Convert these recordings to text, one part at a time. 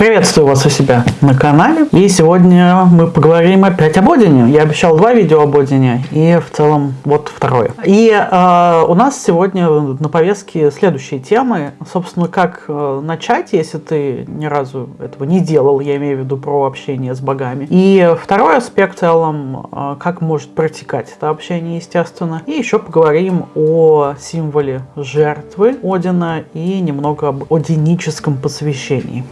Приветствую вас у себя на канале. И сегодня мы поговорим опять об Одине. Я обещал два видео об Одине, и в целом вот второе. И э, у нас сегодня на повестке следующие темы. Собственно, как э, начать, если ты ни разу этого не делал, я имею в виду про общение с богами. И второй аспект в целом, э, как может протекать это общение, естественно. И еще поговорим о символе жертвы Одина и немного об одиническом посвящении.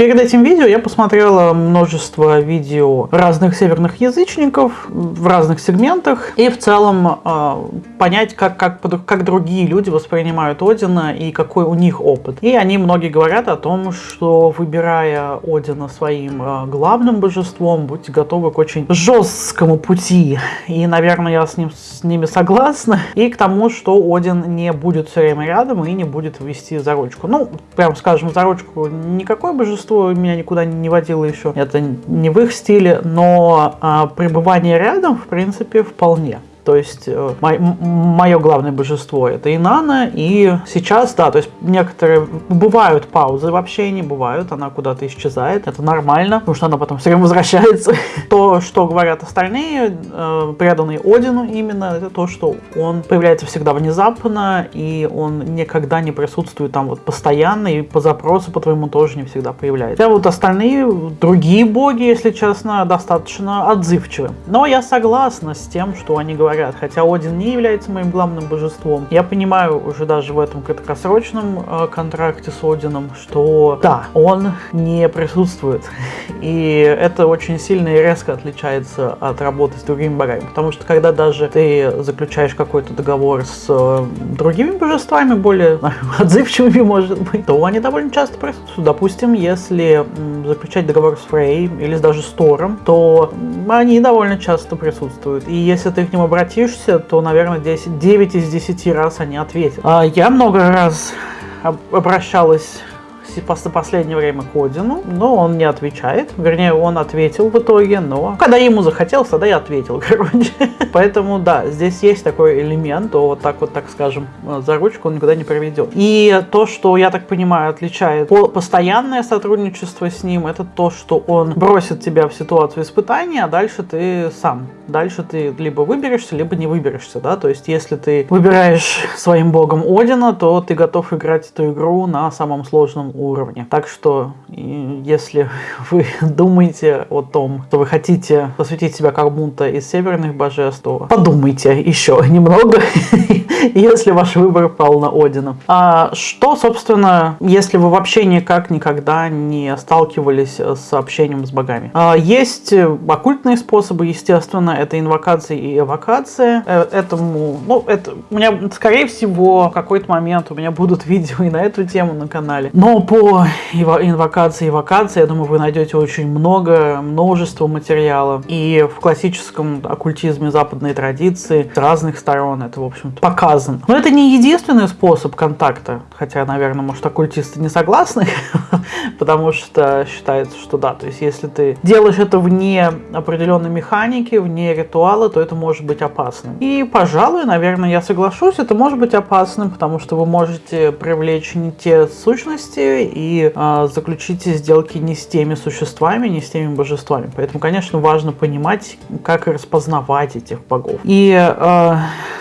Перед этим видео я посмотрела множество видео разных северных язычников в разных сегментах и в целом э, понять, как, как, как другие люди воспринимают Одина и какой у них опыт. И они многие говорят о том, что выбирая Одина своим э, главным божеством, будьте готовы к очень жесткому пути. И, наверное, я с, ним, с ними согласна. И к тому, что Один не будет все время рядом и не будет вести за ручку. Ну, прям скажем, за ручку никакое божество детству меня никуда не водило еще. Это не в их стиле, но а, пребывание рядом, в принципе, вполне. То есть э, мое главное божество это Инана, и сейчас, да, то есть некоторые бывают паузы в общении, бывают, она куда-то исчезает, это нормально, потому что она потом все время возвращается. То, что говорят остальные, э, преданные Одину именно, это то, что он появляется всегда внезапно, и он никогда не присутствует там вот постоянно, и по запросу по твоему тоже не всегда появляется. А вот остальные, другие боги, если честно, достаточно отзывчивы. Но я согласна с тем, что они говорят говорят. Хотя Один не является моим главным божеством. Я понимаю уже даже в этом краткосрочном э, контракте с Одином, что да, он не присутствует. И это очень сильно и резко отличается от работы с другими богами. Потому что когда даже ты заключаешь какой-то договор с э, другими божествами, более отзывчивыми, может быть, то они довольно часто присутствуют. Допустим, если заключать договор с Фрей или даже с Тором, то они довольно часто присутствуют. И если ты к ним обратишься, обратишься, то, наверное, 10, 9 из 10 раз они ответят. А я много раз обращалась в последнее время к Одину, но он не отвечает. Вернее, он ответил в итоге, но когда ему захотелось, тогда я ответил, короче. Поэтому, да, здесь есть такой элемент, то вот так вот, так скажем, за ручку он никуда не приведет. И то, что, я так понимаю, отличает постоянное сотрудничество с ним, это то, что он бросит тебя в ситуацию испытания, а дальше ты сам. Дальше ты либо выберешься, либо не выберешься, да, то есть если ты выбираешь своим богом Одина, то ты готов играть эту игру на самом сложном уровне. Так что, если вы думаете о том, что вы хотите посвятить себя кому-то из северных божеств, то подумайте еще немного, если ваш выбор пал на Одина. А что, собственно, если вы вообще никак никогда не сталкивались с общением с богами? А, есть оккультные способы, естественно, это инвокация и эвокация. Э, этому, ну, это у меня, скорее всего, в какой-то момент у меня будут видео и на эту тему на канале. Но по инвокации и эвокации, я думаю, вы найдете очень много, множество материала. И в классическом оккультизме западной традиции с разных сторон это, в общем-то, показано. Но это не единственный способ контакта, хотя, наверное, может, оккультисты не согласны, потому что считается, что да, то есть если ты делаешь это вне определенной механики, вне ритуала, то это может быть опасным. И, пожалуй, наверное, я соглашусь, это может быть опасным, потому что вы можете привлечь не те сущности, и э, заключите сделки не с теми существами, не с теми божествами. Поэтому, конечно, важно понимать, как распознавать этих богов. И э,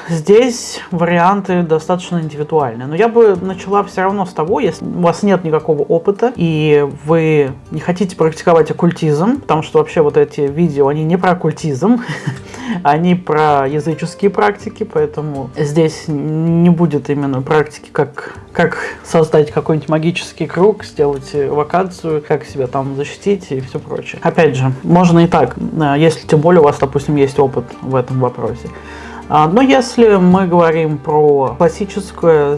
здесь варианты достаточно индивидуальные. Но я бы начала все равно с того, если у вас нет никакого опыта, и вы не хотите практиковать оккультизм, потому что вообще вот эти видео, они не про оккультизм, они про языческие практики, поэтому здесь не будет именно практики, как, как создать какой-нибудь магический круг, сделать вакансию, как себя там защитить и все прочее. Опять же, можно и так, э, если тем более у вас, допустим, есть опыт в этом вопросе. А, но если мы говорим про классическое,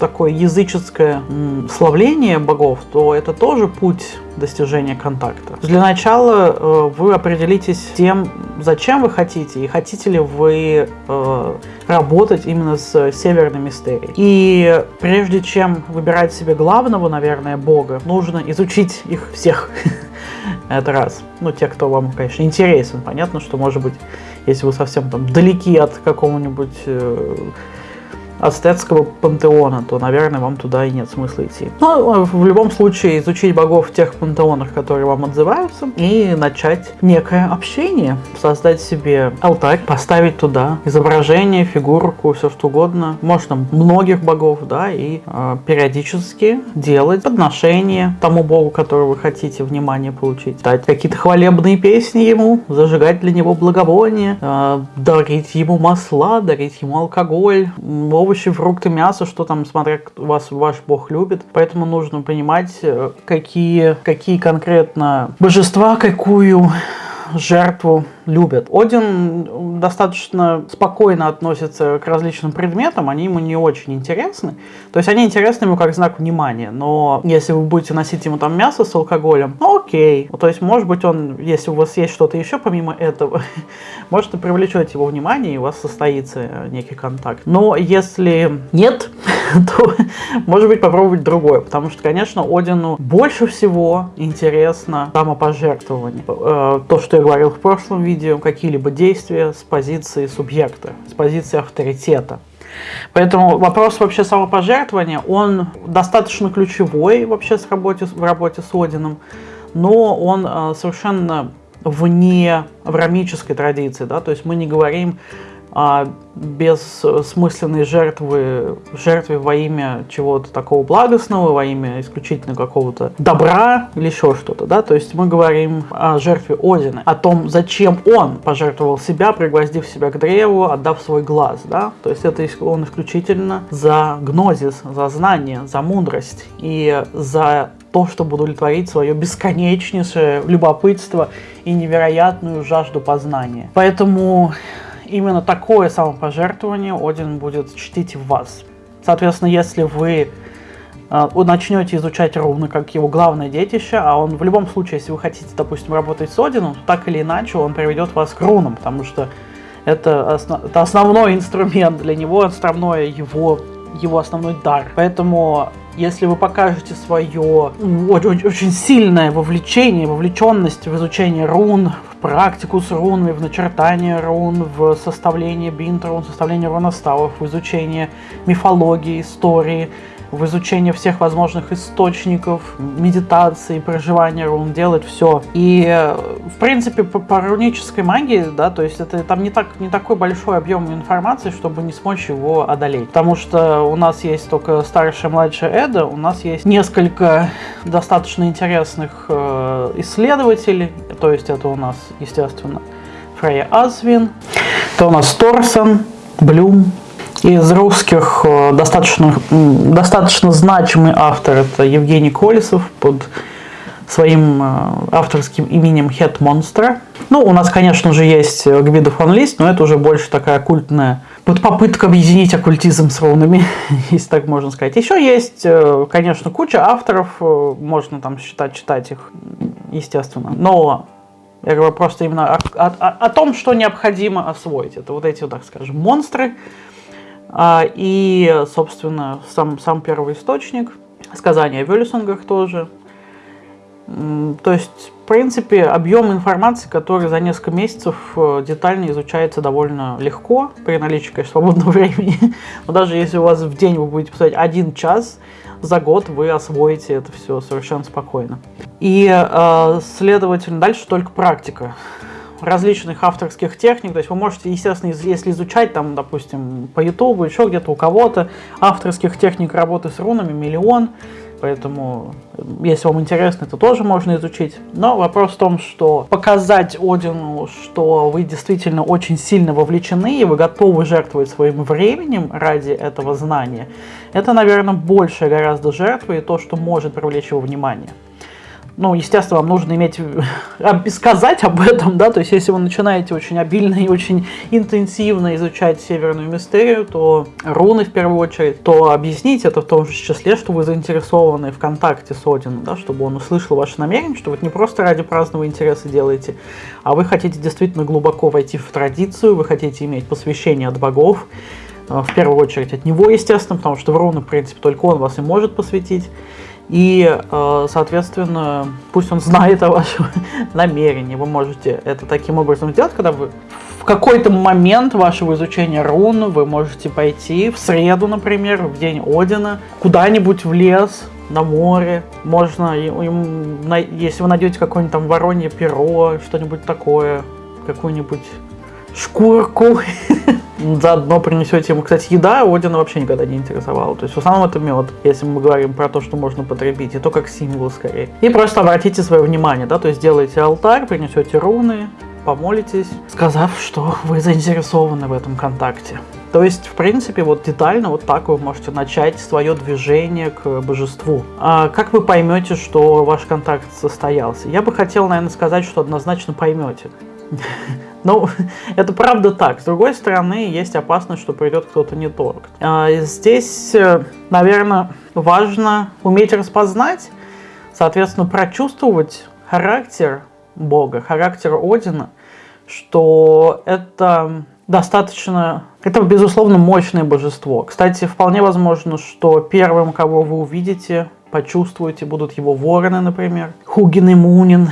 такое языческое славление богов, то это тоже путь достижения контакта. Для начала э, вы определитесь тем, зачем вы хотите, и хотите ли вы э, работать именно с северной мистерией. И прежде чем выбирать себе главного, наверное, бога, нужно изучить их всех. Это раз. Ну, те, кто вам, конечно, интересен. Понятно, что, может быть, если вы совсем там далеки от какого-нибудь ацтецкого пантеона, то, наверное, вам туда и нет смысла идти. Но в любом случае изучить богов в тех пантеонах, которые вам отзываются, и начать некое общение, создать себе алтарь, поставить туда изображение, фигурку, все что угодно. Можно многих богов, да, и э, периодически делать подношения тому богу, которого вы хотите внимание получить. Дать какие-то хвалебные песни ему, зажигать для него благовония, э, дарить ему масла, дарить ему алкоголь, овощи, фрукты, мясо, что там, смотря вас ваш бог любит. Поэтому нужно понимать, э, какие, какие конкретно божества, какую жертву любят. Один достаточно спокойно относится к различным предметам, они ему не очень интересны. То есть они интересны ему как знак внимания, но если вы будете носить ему там мясо с алкоголем, ну окей. То есть может быть он, если у вас есть что-то еще помимо этого, может и привлечете его внимание и у вас состоится некий контакт. Но если нет, то может быть попробовать другое, потому что, конечно, Одину больше всего интересно самопожертвование. Э, то, что я говорил в прошлом видео, видео какие-либо действия с позиции субъекта, с позиции авторитета. Поэтому вопрос вообще самопожертвования, он достаточно ключевой вообще с работе, в работе с Одином, но он э, совершенно вне аврамической традиции, да, то есть мы не говорим а, бессмысленной жертвы, жертве во имя чего-то такого благостного, во имя исключительно какого-то добра или еще что-то, да, то есть мы говорим о жертве Одина, о том, зачем он пожертвовал себя, пригвоздив себя к древу, отдав свой глаз, да, то есть это он исключительно за гнозис, за знание, за мудрость и за то, чтобы удовлетворить свое бесконечнейшее любопытство и невероятную жажду познания. Поэтому именно такое самопожертвование Один будет чтить вас. Соответственно, если вы э, начнете изучать руны как его главное детище, а он в любом случае, если вы хотите, допустим, работать с Одином, то так или иначе он приведет вас к рунам, потому что это, основ, это основной инструмент для него, основное его, его основной дар. Поэтому если вы покажете свое очень, очень сильное вовлечение, вовлеченность в изучение рун, в практику с рунами, в начертание рун, в составление бинт рун, составление руноставов, в изучение мифологии, истории, в изучение всех возможных источников, медитации, проживания рун, делать все. И, в принципе, по, по рунической магии, да, то есть это там не, так, не такой большой объем информации, чтобы не смочь его одолеть. Потому что у нас есть только старшая и младшая Эда, у нас есть несколько достаточно интересных э, исследователей, то есть это у нас, естественно, Фрейя Азвин, это у нас Торсон, Блюм, из русских э, достаточно, достаточно значимый автор это Евгений Колесов под своим э, авторским именем Head Monster. Ну, у нас, конечно же, есть Гвида фон Лист, но это уже больше такая культная вот попытка объединить оккультизм с рунами, если так можно сказать. Еще есть, э, конечно, куча авторов, можно там считать, читать их, естественно. Но я говорю просто именно о, о, о том, что необходимо освоить. Это вот эти, так скажем, монстры, и, собственно, сам, сам первый источник, сказания о Вюллисонгах тоже. То есть, в принципе, объем информации, который за несколько месяцев э, детально изучается довольно легко, при наличии, конечно, свободного времени. Но даже если у вас в день вы будете писать один час, за год вы освоите это все совершенно спокойно. И, э, следовательно, дальше только практика различных авторских техник. То есть вы можете, естественно, если изучать, там, допустим, по YouTube, еще где-то у кого-то, авторских техник работы с рунами миллион. Поэтому, если вам интересно, это тоже можно изучить. Но вопрос в том, что показать Одину, что вы действительно очень сильно вовлечены, и вы готовы жертвовать своим временем ради этого знания, это, наверное, большая гораздо жертва и то, что может привлечь его внимание ну, естественно, вам нужно иметь, сказать об этом, да, то есть если вы начинаете очень обильно и очень интенсивно изучать Северную Мистерию, то руны в первую очередь, то объяснить это в том же числе, что вы заинтересованы в контакте с Одином, да, чтобы он услышал ваше намерение, что вы не просто ради праздного интереса делаете, а вы хотите действительно глубоко войти в традицию, вы хотите иметь посвящение от богов, э, в первую очередь от него, естественно, потому что в руны, в принципе, только он вас и может посвятить. И, э, соответственно, пусть он знает о вашем намерении. Вы можете это таким образом сделать, когда вы в какой-то момент вашего изучения рун вы можете пойти в среду, например, в день Одина, куда-нибудь в лес, на море. Можно, если вы найдете какое-нибудь там воронье перо, что-нибудь такое, какую-нибудь шкурку, заодно принесете ему. Кстати, еда Одина вообще никогда не интересовала. То есть в основном это мед, если мы говорим про то, что можно потребить, и то как символ скорее. И просто обратите свое внимание, да, то есть сделайте алтарь, принесете руны, помолитесь, сказав, что вы заинтересованы в этом контакте. То есть, в принципе, вот детально вот так вы можете начать свое движение к божеству. А как вы поймете, что ваш контакт состоялся? Я бы хотел, наверное, сказать, что однозначно поймете. Ну, это правда так. С другой стороны, есть опасность, что придет кто-то не тот. А, здесь, э, наверное, важно уметь распознать, соответственно, прочувствовать характер Бога, характер Одина, что это достаточно... Это, безусловно, мощное божество. Кстати, вполне возможно, что первым, кого вы увидите, почувствуете, будут его вороны, например. Хугин и Мунин.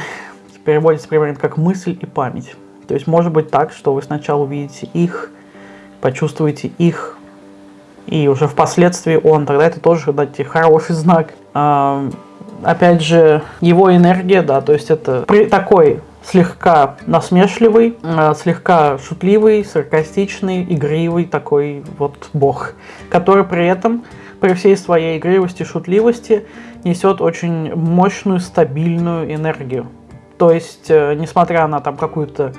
Переводится примерно как мысль и память. То есть может быть так, что вы сначала увидите их, почувствуете их, и уже впоследствии он, тогда это тоже, дайте, хороший знак. А, опять же, его энергия, да, то есть это при, такой слегка насмешливый, а, слегка шутливый, саркастичный, игривый такой вот бог, который при этом, при всей своей игривости, шутливости, несет очень мощную, стабильную энергию. То есть, э, несмотря на там какую-то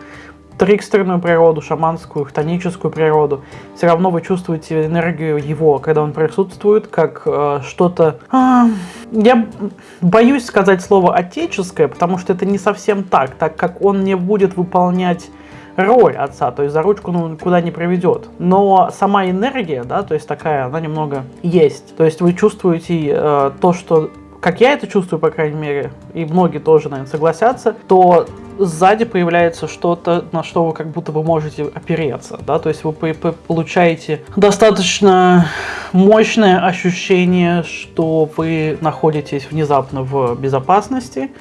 трикстерную природу, шаманскую, хтоническую природу, все равно вы чувствуете энергию его, когда он присутствует, как э, что-то... Э, я боюсь сказать слово «отеческое», потому что это не совсем так, так как он не будет выполнять роль отца, то есть за ручку ну, никуда не приведет. Но сама энергия, да, то есть такая, она немного есть. То есть вы чувствуете э, то, что как я это чувствую, по крайней мере, и многие тоже, наверное, согласятся, то сзади появляется что-то, на что вы как будто вы можете опереться, да, то есть вы получаете достаточно мощное ощущение, что вы находитесь внезапно в безопасности,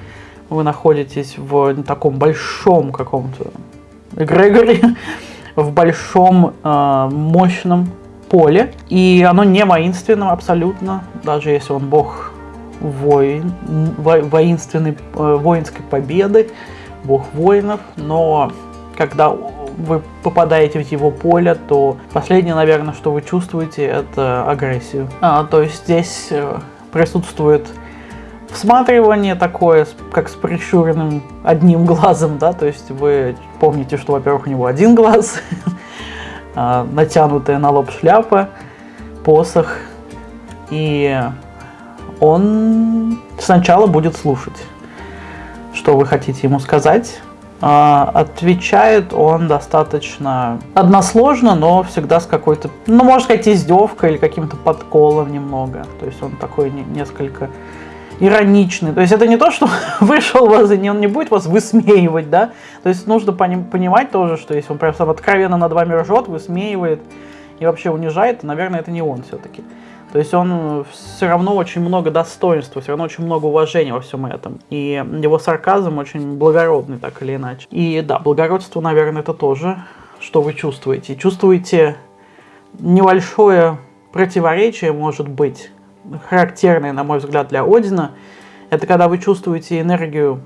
вы находитесь в таком большом каком-то эгрегоре, в большом э, мощном поле, и оно не воинственное абсолютно, даже если он бог воин, во, воинственной, э, воинской победы, бог воинов, но когда вы попадаете в его поле, то последнее, наверное, что вы чувствуете, это агрессию. А, то есть здесь э, присутствует всматривание такое, как с прищуренным одним глазом, да, то есть вы помните, что, во-первых, у него один глаз, а, натянутая на лоб шляпа, посох, и он сначала будет слушать, что вы хотите ему сказать. А, отвечает он достаточно односложно, но всегда с какой-то, ну, можно сказать, издевкой или каким-то подколом немного. То есть он такой несколько ироничный. То есть это не то, что вышел вас, и он не будет вас высмеивать, да? То есть нужно понимать тоже, что если он прям откровенно над вами ржет, высмеивает и вообще унижает, то, наверное, это не он все-таки. То есть он все равно очень много достоинства, все равно очень много уважения во всем этом. И его сарказм очень благородный, так или иначе. И да, благородство, наверное, это тоже, что вы чувствуете. Чувствуете небольшое противоречие, может быть, характерное, на мой взгляд, для Одина. Это когда вы чувствуете энергию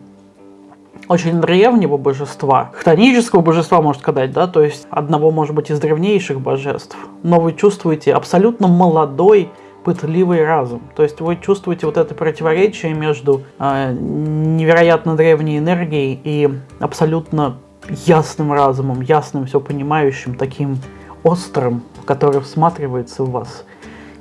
очень древнего божества, хтонического божества, можно сказать, да, то есть одного, может быть, из древнейших божеств, но вы чувствуете абсолютно молодой, пытливый разум. То есть вы чувствуете вот это противоречие между э, невероятно древней энергией и абсолютно ясным разумом, ясным, все понимающим, таким острым, который всматривается в вас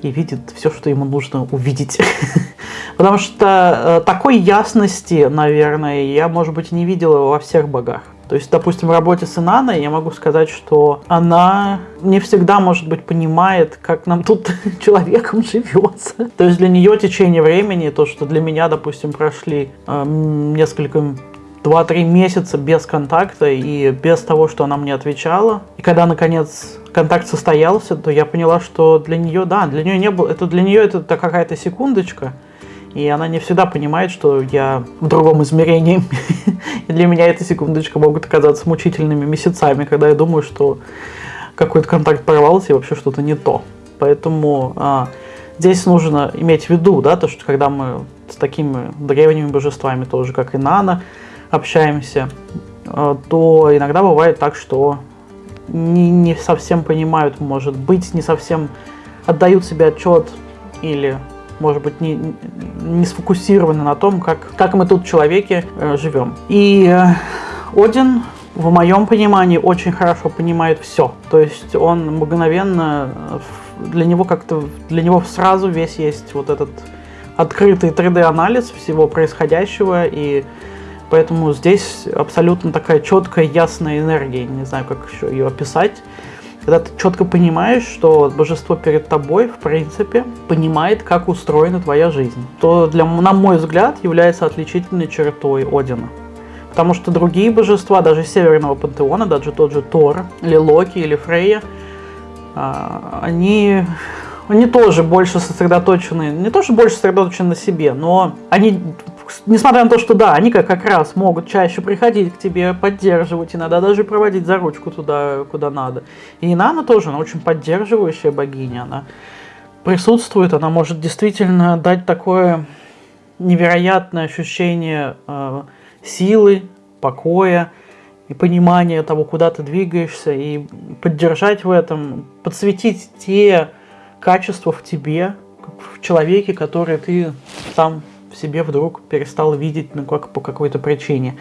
и видит все, что ему нужно увидеть. Потому что э, такой ясности, наверное, я, может быть, не видела во всех богах. То есть, допустим, в работе с Инаной я могу сказать, что она не всегда, может быть, понимает, как нам тут человеком живется. То есть для нее течение времени, то, что для меня, допустим, прошли э, несколько 2-3 месяца без контакта и без того, что она мне отвечала. И когда, наконец, контакт состоялся, то я поняла, что для нее, да, для нее не было, это для нее это какая-то секундочка, И она не всегда понимает, что я в другом измерении. И для меня эти секундочка могут оказаться мучительными месяцами, когда я думаю, что какой-то контакт порвался и вообще что-то не то. Поэтому а, здесь нужно иметь в виду, да, то, что когда мы с такими древними божествами, тоже как и Нана, общаемся, а, то иногда бывает так, что не, не совсем понимают, может быть, не совсем отдают себе отчет или, может быть, не, не сфокусированы на том, как, как мы тут, человеки, э, живем. И э, Один, в моем понимании, очень хорошо понимает все. То есть он мгновенно, э, для него как-то, для него сразу весь есть вот этот открытый 3D-анализ всего происходящего, и Поэтому здесь абсолютно такая четкая, ясная энергия, не знаю, как еще ее описать. Когда ты четко понимаешь, что божество перед тобой, в принципе, понимает, как устроена твоя жизнь, то, для, на мой взгляд, является отличительной чертой Одина. Потому что другие божества, даже северного пантеона, даже тот же Тор, или Локи, или Фрейя, а, они, они тоже больше сосредоточены, не то что больше сосредоточены на себе, но они несмотря на то, что да, они как, как раз могут чаще приходить к тебе, поддерживать, иногда даже проводить за ручку туда, куда надо. И Инана тоже, она очень поддерживающая богиня, она присутствует, она может действительно дать такое невероятное ощущение э, силы, покоя и понимания того, куда ты двигаешься, и поддержать в этом, подсветить те качества в тебе, в человеке, которые ты сам в себе вдруг перестал видеть ну, как, по какой-то причине.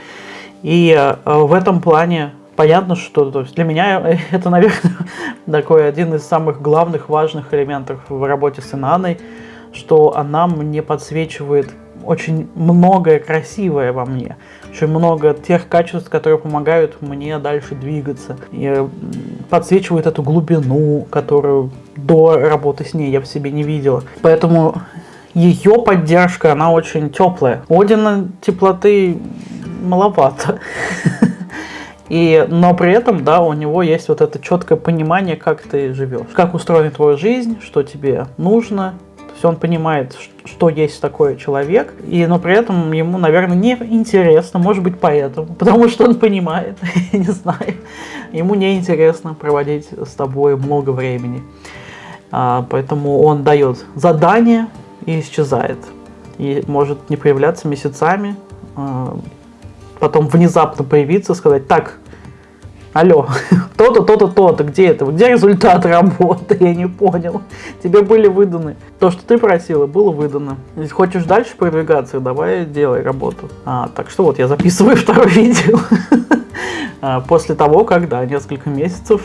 И э, в этом плане понятно, что то есть для меня это, наверное, такой один из самых главных, важных элементов в работе с Инаной, что она мне подсвечивает очень многое красивое во мне, очень много тех качеств, которые помогают мне дальше двигаться. И подсвечивает эту глубину, которую до работы с ней я в себе не видела. Поэтому ее поддержка, она очень теплая. Одина теплоты маловато. И, но при этом, да, у него есть вот это четкое понимание, как ты живешь, как устроена твоя жизнь, что тебе нужно. То есть он понимает, что есть такой человек, и, но при этом ему, наверное, не интересно, может быть, поэтому, потому что он понимает, не знаю, ему не интересно проводить с тобой много времени. А, поэтому он дает задание, и исчезает. И может не появляться месяцами, а, потом внезапно появиться, сказать, так, алло, то-то, то-то, то-то, где это? Где результат работы? Я не понял. Тебе были выданы. То, что ты просила, было выдано. Если хочешь дальше продвигаться, давай делай работу. А, так что вот, я записываю второе видео. А, после того, как, да, несколько месяцев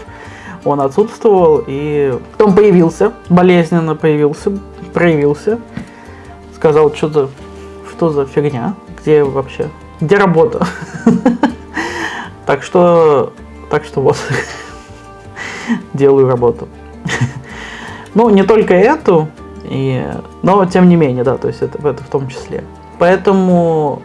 он отсутствовал, и потом появился, болезненно появился, проявился, сказал, что за, что за фигня, где вообще, где работа. Так что, так что вот, делаю работу. Ну, не только эту, и, но тем не менее, да, то есть это, это в том числе. Поэтому,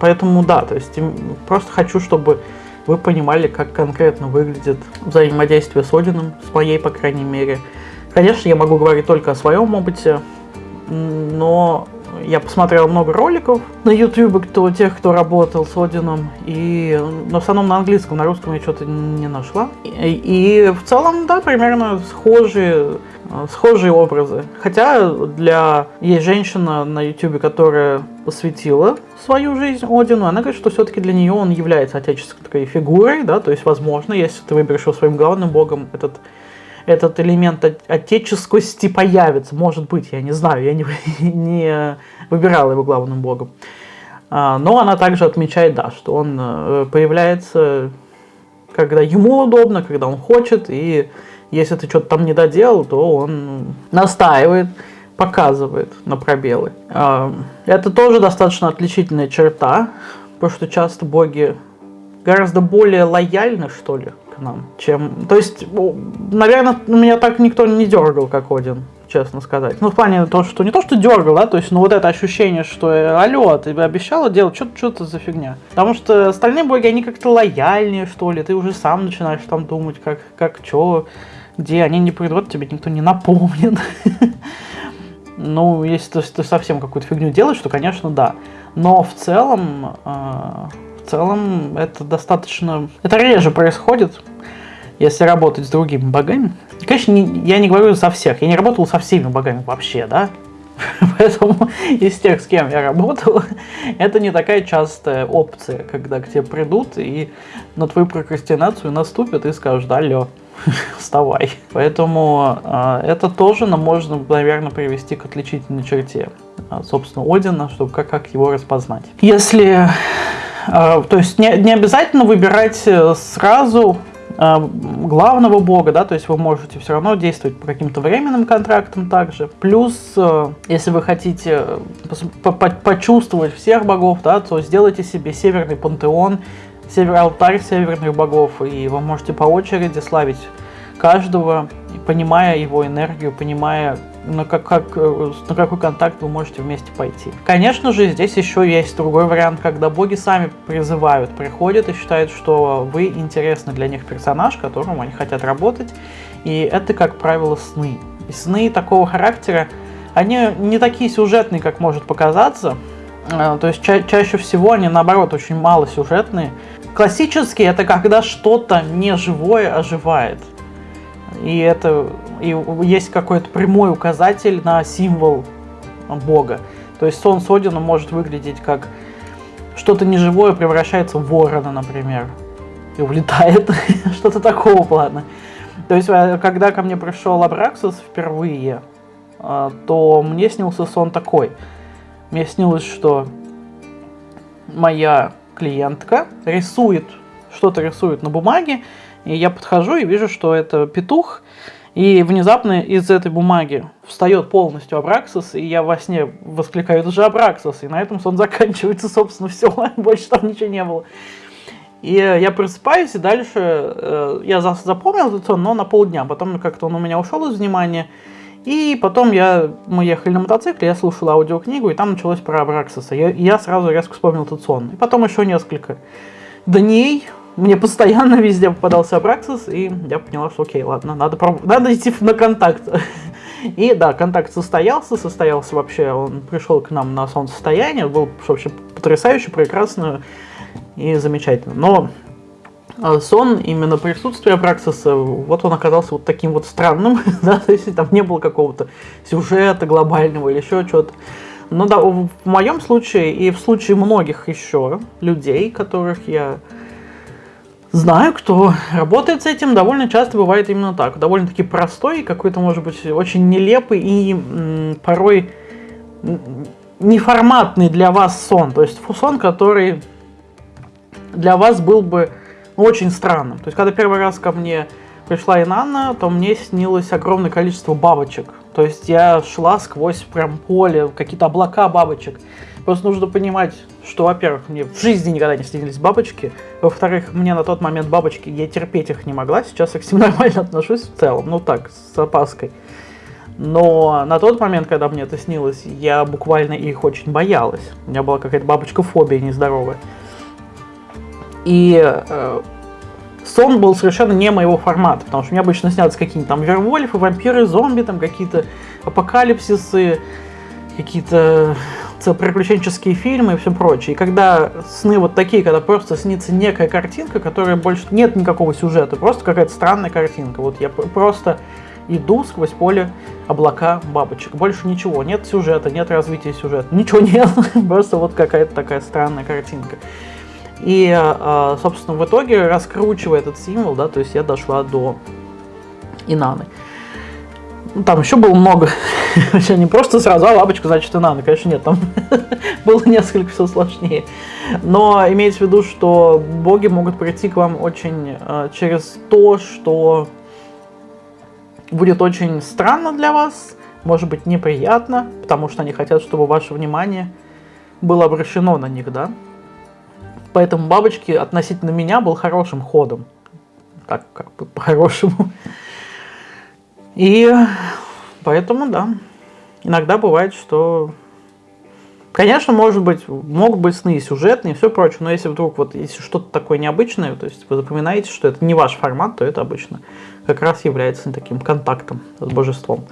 поэтому да, то есть просто хочу, чтобы вы понимали, как конкретно выглядит взаимодействие с Одином, с моей, по крайней мере, Конечно, я могу говорить только о своем опыте, но я посмотрел много роликов на YouTube, кто, тех, кто работал с Одином, и но в основном на английском, на русском я что-то не нашла. И, и в целом, да, примерно схожие, схожие образы. Хотя для есть женщина на YouTube, которая посвятила свою жизнь Одину, она говорит, что все-таки для нее он является отеческой фигурой, да, то есть, возможно, если ты выберешь его своим главным богом, этот этот элемент отеческости появится. Может быть, я не знаю, я не, не выбирала его главным богом. А, но она также отмечает, да, что он э, появляется, когда ему удобно, когда он хочет, и если ты что-то там не доделал, то он настаивает, показывает на пробелы. А, это тоже достаточно отличительная черта, потому что часто боги гораздо более лояльны, что ли, к нам, чем... То есть, наверное, меня так никто не дергал, как Один, честно сказать. Ну, в плане того, что не то, что дергал, да, то есть, ну, вот это ощущение, что, э, алло, ты обещала делать, что что это за фигня. Потому что остальные боги, они как-то лояльнее, что ли, ты уже сам начинаешь там думать, как, как, что, где, они не придут, тебе никто не напомнит. Ну, если ты, ты совсем какую-то фигню делаешь, то, конечно, да. Но в целом, э, в целом это достаточно... Это реже происходит, если работать с другими богами. Конечно, не, я не говорю за всех. Я не работал со всеми богами вообще, да? Поэтому из тех, с кем я работал, это не такая частая опция, когда к тебе придут и на твою прокрастинацию наступят и скажут, алло, вставай. Поэтому э, это тоже нам можно, наверное, привести к отличительной черте, э, собственно, Одина, чтобы как, как его распознать. Если, то есть не, не обязательно выбирать э, сразу э, главного бога, да, то есть вы можете все равно действовать по каким-то временным контрактам также. Плюс, э, если вы хотите по -по почувствовать всех богов, да, то сделайте себе северный пантеон, север, алтарь северных богов, и вы можете по очереди славить каждого, понимая его энергию, понимая, на, как, как, э, на какой контакт вы можете вместе пойти. Конечно же, здесь еще есть другой вариант, когда боги сами призывают, приходят и считают, что вы интересны для них персонаж, которым они хотят работать, и это, как правило, сны. И сны такого характера, они не такие сюжетные, как может показаться, э, то есть ча чаще всего они, наоборот, очень мало сюжетные. Классические это когда что-то неживое оживает. И это и есть какой-то прямой указатель на символ бога. То есть сон Содина может выглядеть как что-то неживое превращается в ворона, например, и улетает, что-то такого плана. То есть, э, когда ко мне пришел Абраксус впервые, э, то мне снился сон такой. Мне снилось, что моя клиентка рисует, что-то рисует на бумаге, и я подхожу и вижу, что это петух, и внезапно из этой бумаги встает полностью Абраксис, и я во сне воскликаю, это же Абраксис, и на этом сон заканчивается, собственно, все, больше там ничего не было. И я просыпаюсь, и дальше э, я запомнил этот сон, но на полдня, потом как-то он у меня ушел из внимания, и потом я, мы ехали на мотоцикле, я слушал аудиокнигу, и там началось про Абраксиса. Я, я сразу резко вспомнил этот сон. И потом еще несколько дней, мне постоянно везде попадался Абраксис, и я поняла, что окей, ладно, надо, надо идти на контакт. И да, контакт состоялся, состоялся вообще, он пришел к нам на солнцестояние, был вообще потрясающе, прекрасно и замечательно. Но а, сон, именно присутствие Абраксиса, вот он оказался вот таким вот странным, да, то есть там не было какого-то сюжета глобального или еще что-то. Но да, в моем случае и в случае многих еще людей, которых я знаю, кто работает с этим, довольно часто бывает именно так. Довольно-таки простой, какой-то, может быть, очень нелепый и порой неформатный для вас сон. То есть сон, который для вас был бы очень странным. То есть, когда первый раз ко мне пришла Инанна, то мне снилось огромное количество бабочек. То есть я шла сквозь прям поле, какие-то облака бабочек. Просто нужно понимать, что, во-первых, мне в жизни никогда не снились бабочки. Во-вторых, мне на тот момент бабочки, я терпеть их не могла. Сейчас я к ним нормально отношусь в целом. Ну так, с опаской. Но на тот момент, когда мне это снилось, я буквально их очень боялась. У меня была какая-то бабочка-фобия нездоровая. И э, сон был совершенно не моего формата, потому что мне обычно снятся какие-нибудь там вервольфы, вампиры, зомби, там какие-то апокалипсисы, какие-то приключенческие фильмы и все прочее. И когда сны вот такие, когда просто снится некая картинка, которая больше нет никакого сюжета, просто какая-то странная картинка. Вот я просто иду сквозь поле облака бабочек. Больше ничего, нет сюжета, нет развития сюжета, ничего нет, просто вот какая-то такая странная картинка. И, а, собственно, в итоге, раскручивая этот символ, да, то есть я дошла до Инаны. Ну, там еще было много. Вообще не просто сразу, а бабочка, значит, Инана. Конечно, нет, там было несколько все сложнее. Но имейте в виду, что боги могут прийти к вам очень э, через то, что будет очень странно для вас, может быть неприятно, потому что они хотят, чтобы ваше внимание было обращено на них, да? Поэтому бабочки относительно меня был хорошим ходом. Так, как бы по-хорошему. И поэтому, да, иногда бывает, что... Конечно, может быть, могут быть сны и сюжетные, и все прочее, но если вдруг вот, если что-то такое необычное, то есть вы запоминаете, что это не ваш формат, то это обычно как раз является таким контактом с божеством.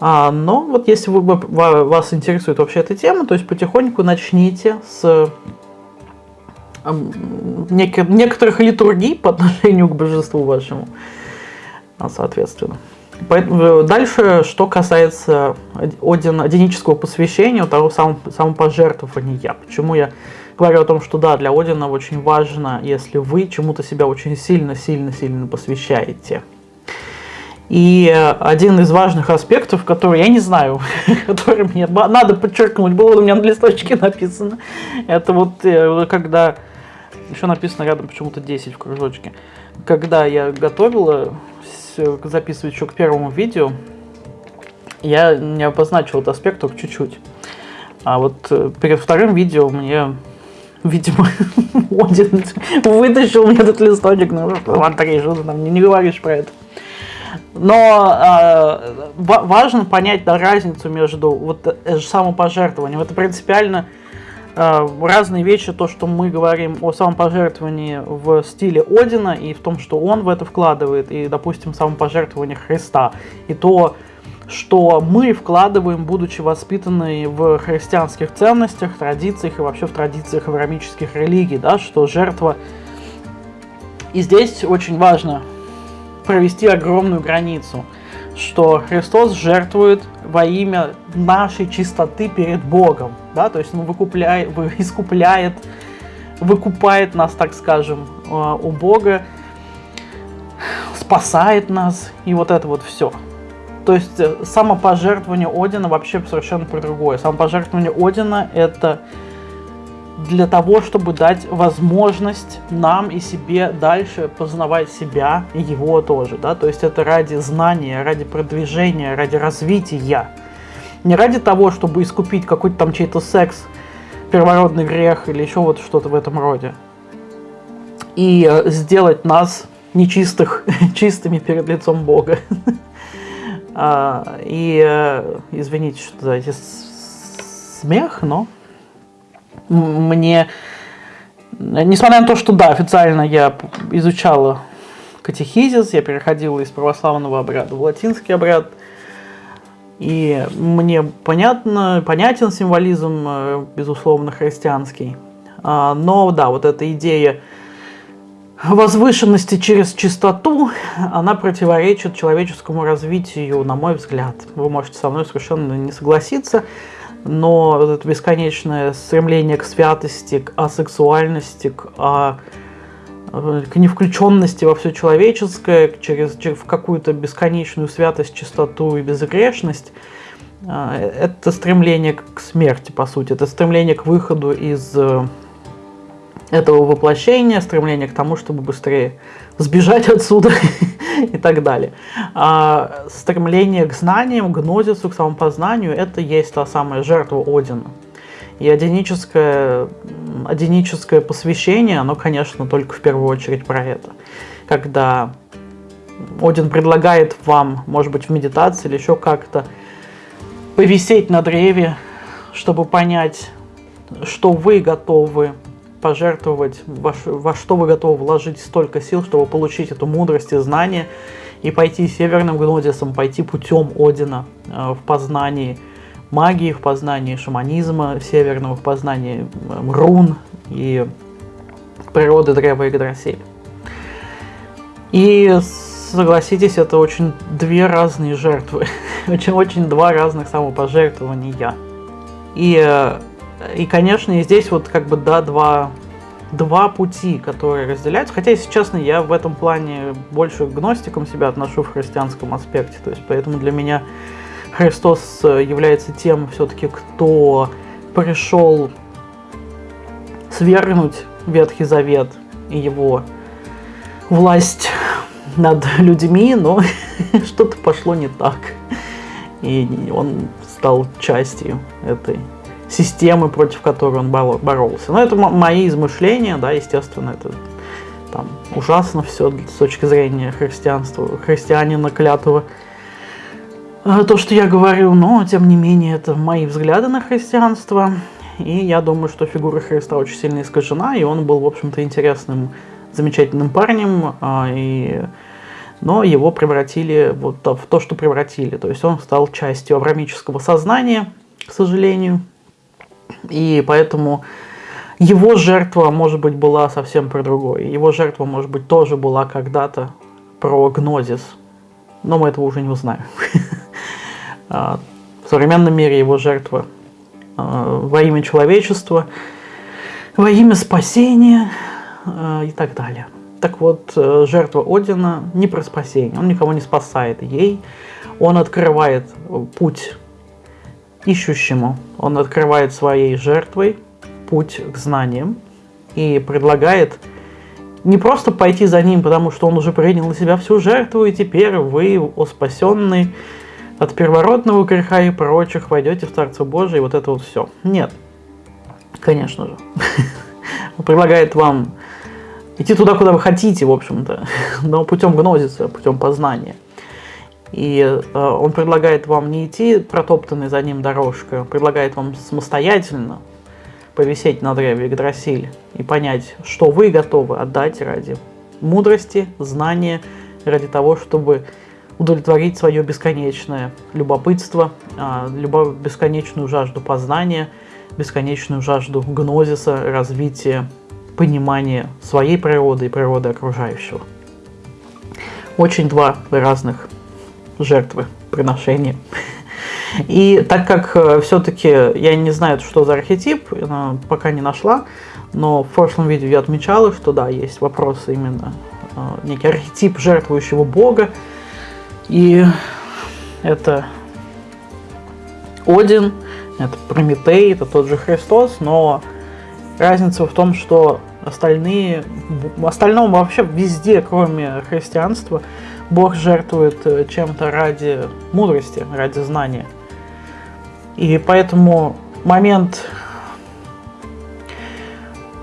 А, но вот если вы, вас интересует вообще эта тема, то есть потихоньку начните с некоторых литургий по отношению к божеству вашему, а, соответственно. Э, дальше, что касается один, одинического посвящения, того самого самопожертвования. Почему я говорю о том, что да, для Одина очень важно, если вы чему-то себя очень сильно-сильно-сильно посвящаете. И один из важных аспектов, который, я не знаю, который мне надо подчеркнуть, было у меня на листочке написано, это вот э, когда, еще написано рядом почему-то 10 в кружочке, когда я готовила, записывать еще к первому видео, я не обозначил этот аспект только чуть-чуть. А вот э, перед вторым видео мне, видимо, Один вытащил мне этот листочек, ну, Андрей, что ты там не, не говоришь про это. Но э, важно понять да, разницу между вот э, самопожертвованием. Это принципиально разные вещи, то, что мы говорим о самопожертвовании в стиле Одина и в том, что он в это вкладывает, и, допустим, самопожертвование Христа, и то, что мы вкладываем, будучи воспитаны в христианских ценностях, традициях и вообще в традициях аврамических религий, да, что жертва... И здесь очень важно провести огромную границу, что Христос жертвует во имя нашей чистоты перед Богом, да, то есть он выкупляет, искупляет, выкупает нас, так скажем, э, у Бога, спасает нас, и вот это вот все. То есть э, самопожертвование Одина вообще совершенно про другое. Самопожертвование Одина это для того, чтобы дать возможность нам и себе дальше познавать себя и его тоже, да, то есть это ради знания, ради продвижения, ради развития, не ради того, чтобы искупить какой-то там чей-то секс, первородный грех или еще вот что-то в этом роде, и э, сделать нас нечистых, чистыми перед лицом Бога. А, и, э, извините, что за эти смех, но мне, несмотря на то, что да, официально я изучала катехизис, я переходила из православного обряда в латинский обряд, и мне понятно, понятен символизм, э, безусловно, христианский. А, но да, вот эта идея возвышенности через чистоту, она противоречит человеческому развитию, на мой взгляд. Вы можете со мной совершенно не согласиться, но вот это бесконечное стремление к святости, к асексуальности, к, а, к невключенности во все человеческое, через, через в какую-то бесконечную святость, чистоту и безгрешность, а, это стремление к смерти, по сути, это стремление к выходу из э, этого воплощения, стремление к тому, чтобы быстрее сбежать отсюда и так далее. А стремление к знаниям, к гнозису, к самопознанию – это есть та самая жертва Одина. И одиническое, одиническое посвящение, оно, конечно, только в первую очередь про это. Когда Один предлагает вам, может быть, в медитации или еще как-то, повисеть на древе, чтобы понять, что вы готовы пожертвовать, во, во что вы готовы вложить столько сил, чтобы получить эту мудрость и знание, и пойти северным гнодисом, пойти путем Одина э, в познании магии, в познании шаманизма северного, в познании э, рун и природы древа Игдрасиль. И согласитесь, это очень две разные жертвы, очень-очень два разных самопожертвования. И э, и, конечно, и здесь вот как бы, да, два, два пути, которые разделяются. Хотя, если честно, я в этом плане больше к гностикам себя отношу в христианском аспекте. То есть, поэтому для меня Христос э, является тем все-таки, кто пришел свергнуть Ветхий Завет и его власть над людьми, но что-то пошло не так. И он стал частью этой системы, против которой он боролся. Но это мои измышления, да, естественно, это там ужасно все с точки зрения христианства, христианина клятого. А, то, что я говорю, но, тем не менее, это мои взгляды на христианство. И я думаю, что фигура Христа очень сильно искажена, и он был, в общем-то, интересным, замечательным парнем. А, и но его превратили вот в то, что превратили. То есть он стал частью аврамического сознания, к сожалению, и поэтому его жертва, может быть, была совсем про другое. Его жертва, может быть, тоже была когда-то про гнозис, но мы этого уже не узнаем. А, в современном мире его жертва а, во имя человечества, во имя спасения а, и так далее. Так вот, э, жертва Одина не про спасение, он никого не спасает ей, он открывает путь ищущему, он открывает своей жертвой путь к знаниям и предлагает не просто пойти за ним, потому что он уже принял на себя всю жертву, и теперь вы, о спасенный от первородного греха и прочих, войдете в Царство Божие, и вот это вот все. Нет, конечно же. Он предлагает вам идти туда, куда вы хотите, в общем-то, но путем гнозиса, путем познания. И э, он предлагает вам не идти протоптанной за ним дорожкой, он предлагает вам самостоятельно повисеть на древе Игдрасиль и понять, что вы готовы отдать ради мудрости, знания, ради того, чтобы удовлетворить свое бесконечное любопытство, а, бесконечную жажду познания, бесконечную жажду гнозиса, развития понимания своей природы и природы окружающего. Очень два разных жертвы приношения. И так как э, все-таки я не знаю, что за архетип, пока не нашла, но в прошлом видео я отмечала, что да, есть вопросы именно, э, некий архетип жертвующего бога, и это Один, это Прометей, это тот же Христос, но разница в том, что остальные, остальном вообще везде, кроме христианства, Бог жертвует э, чем-то ради мудрости, ради знания. И поэтому момент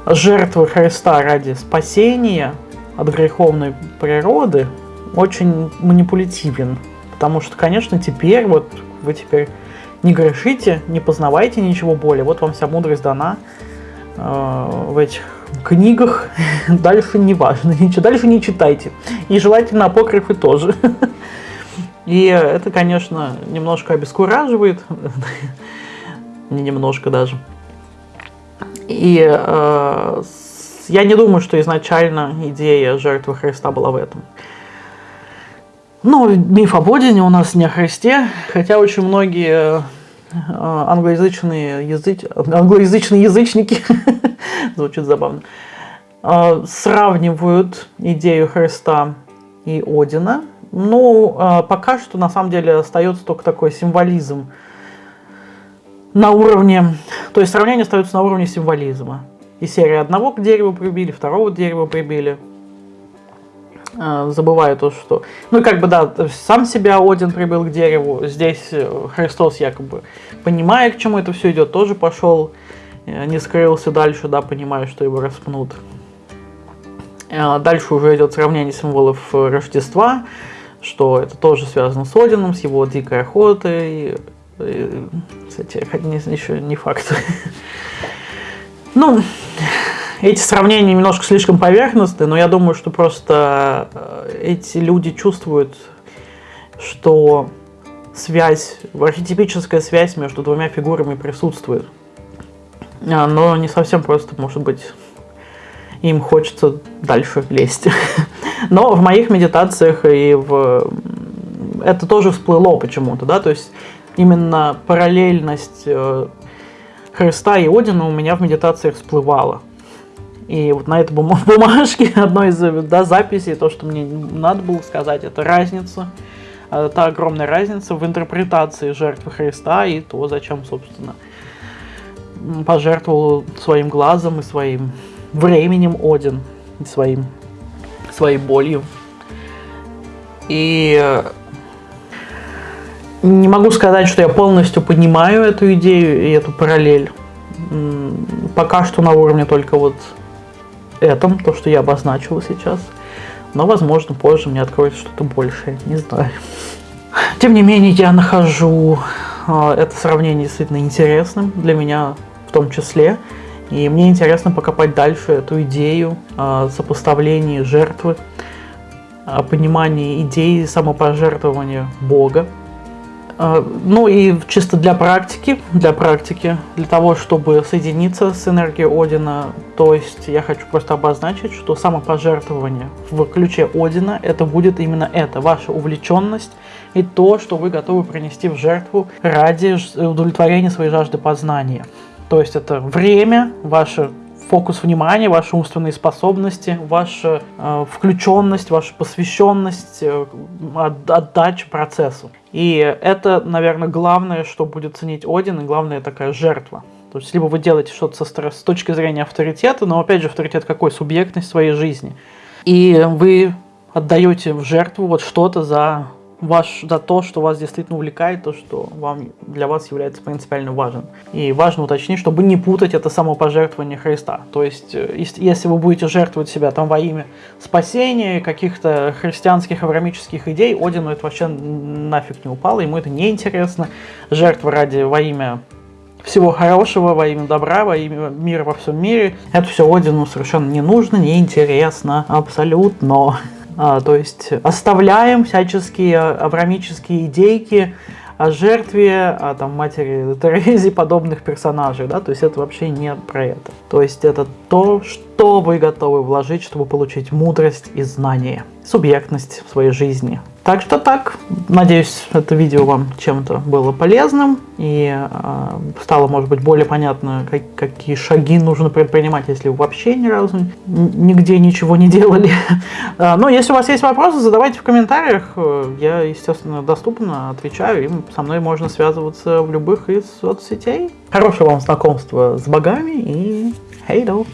жертвы Христа ради спасения от греховной природы очень манипулятивен. Потому что, конечно, теперь вот вы теперь не грешите, не познавайте ничего более. Вот вам вся мудрость дана в этих книгах дальше не важно, ничего, дальше не читайте. И желательно апокрифы тоже. И это, конечно, немножко обескураживает, не немножко даже. И э, я не думаю, что изначально идея жертвы Христа была в этом. Ну, миф об Одине у нас не о Христе, хотя очень многие англоязычные, языч... англоязычные язычники звучит забавно, а, сравнивают идею Христа и Одина. Ну, а, пока что на самом деле остается только такой символизм на уровне, то есть сравнение остается на уровне символизма. И серия одного к дереву прибили, второго к дереву прибили. А, забываю то, что... Ну, как бы, да, сам себя Один прибыл к дереву. Здесь э, Христос якобы, понимая, к чему это все идет, тоже пошел не скрылся дальше, да, понимая, что его распнут. Дальше уже идет сравнение символов Рождества, что это тоже связано с Одином, с его дикой охотой. Кстати, еще не факт. Ну, эти сравнения немножко слишком поверхностные, но я думаю, что просто э, эти люди чувствуют, что связь, архетипическая связь между двумя фигурами присутствует. А, но не совсем просто, может быть, им хочется дальше лезть. Но в моих медитациях и в... это тоже всплыло почему-то, да, то есть именно параллельность э, Христа и Одина у меня в медитациях всплывала. И вот на этой бумажке одной из да, записей, то, что мне надо было сказать, это разница. Это огромная разница в интерпретации жертвы Христа и то, зачем, собственно, пожертвовал своим глазом и своим временем Один, и своим, своей болью. И э, не могу сказать, что я полностью понимаю эту идею и эту параллель. Пока что на уровне только вот этом, то, что я обозначила сейчас. Но, возможно, позже мне откроется что-то большее, не знаю. Тем не менее, я нахожу э, это сравнение действительно интересным. Для меня том числе. И мне интересно покопать дальше эту идею о сопоставлении жертвы о понимании идеи самопожертвования Бога. А, Ну и чисто для практики, для практики, для того, чтобы соединиться с энергией Одина, то есть я хочу просто обозначить, что самопожертвование в ключе Одина, это будет именно это, ваша увлеченность и то, что вы готовы принести в жертву ради удовлетворения своей жажды познания. То есть это время, ваше фокус внимания, ваши умственные способности, ваша э, включенность, ваша посвященность, э, от- отдача процессу. И это, наверное, главное, что будет ценить Один, и главная такая жертва. То есть, либо вы делаете что-то со с точки зрения авторитета, но опять же, авторитет какой? Субъектность своей жизни. И вы отдаете в жертву вот что-то за ваш, за то, что вас действительно увлекает, то, что вам, для вас является принципиально важным. И важно уточнить, чтобы не путать это самопожертвование Христа. То есть, э, ес- если вы будете жертвовать себя там во имя спасения, каких-то христианских, аврамических идей, Одину это вообще нафиг не упало, ему это не интересно. Жертва ради во имя всего хорошего, во имя добра, во имя мира во всем мире. Это все Одину совершенно не нужно, не интересно, абсолютно. А, то есть оставляем всяческие аврамические идейки о жертве, о там, матери Терезе подобных персонажей, да, то есть это вообще не про это. То есть это то, что вы готовы вложить, чтобы получить мудрость и знание, субъектность в своей жизни. Так что так, надеюсь, это видео вам чем-то было полезным и э, стало, может быть, более понятно, как- какие шаги нужно предпринимать, если вы вообще ни разу нигде ничего не делали. А, Но если у вас есть вопросы, задавайте в комментариях. Э, Я, естественно, доступно отвечаю, и со мной можно связываться в любых из соцсетей. Хорошего вам знакомства с богами и хейдо!